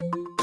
you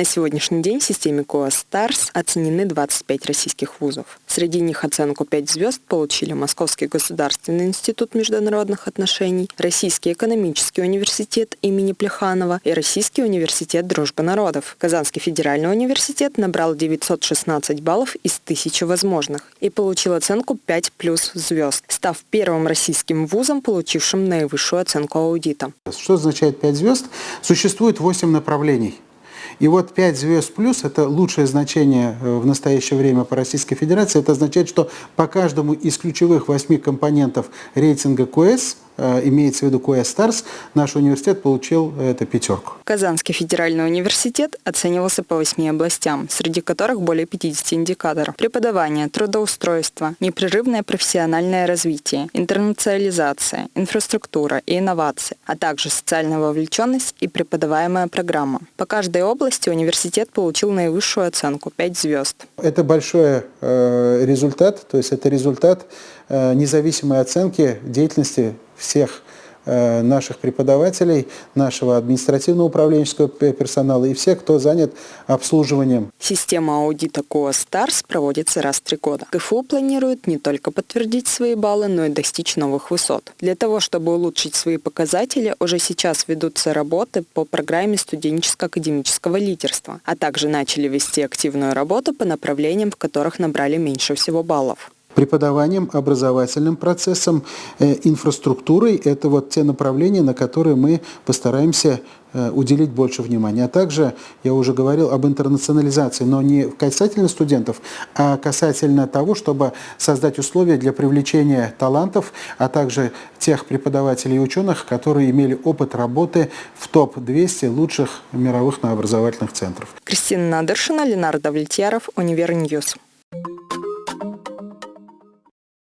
На сегодняшний день в системе QS Stars оценены 25 российских вузов. Среди них оценку 5 звезд получили Московский государственный институт международных отношений, Российский экономический университет имени Плеханова и Российский университет дружбы народов. Казанский федеральный университет набрал 916 баллов из 1000 возможных и получил оценку 5 плюс звезд, став первым российским вузом, получившим наивысшую оценку аудита. Что означает 5 звезд? Существует 8 направлений – и вот 5 звезд плюс – это лучшее значение э, в настоящее время по Российской Федерации. Это означает, что по каждому из ключевых восьми компонентов рейтинга Э, имеется в виду Коя Старс, наш университет получил эту пятерку. Казанский федеральный университет оценивался по восьми областям, среди которых более 50 индикаторов. Преподавание, трудоустройство, непрерывное профессиональное развитие, интернационализация, инфраструктура и инновации, а также социальная вовлеченность и преподаваемая программа. По каждой области университет получил наивысшую оценку – 5 звезд. Это большой э, результат, то есть это результат э, независимой оценки деятельности всех э, наших преподавателей, нашего административного управленческого персонала и всех, кто занят обслуживанием. Система аудита QS Stars проводится раз в три года. КФУ планирует не только подтвердить свои баллы, но и достичь новых высот. Для того, чтобы улучшить свои показатели, уже сейчас ведутся работы по программе студенческо-академического лидерства, а также начали вести активную работу по направлениям, в которых набрали меньше всего баллов преподаванием, образовательным процессом, э, инфраструктурой. Это вот те направления, на которые мы постараемся э, уделить больше внимания. А также, я уже говорил об интернационализации, но не касательно студентов, а касательно того, чтобы создать условия для привлечения талантов, а также тех преподавателей и ученых, которые имели опыт работы в топ-200 лучших мировых образовательных центров. Кристина Надыршина, Ленардо Влетьяров, Univer News.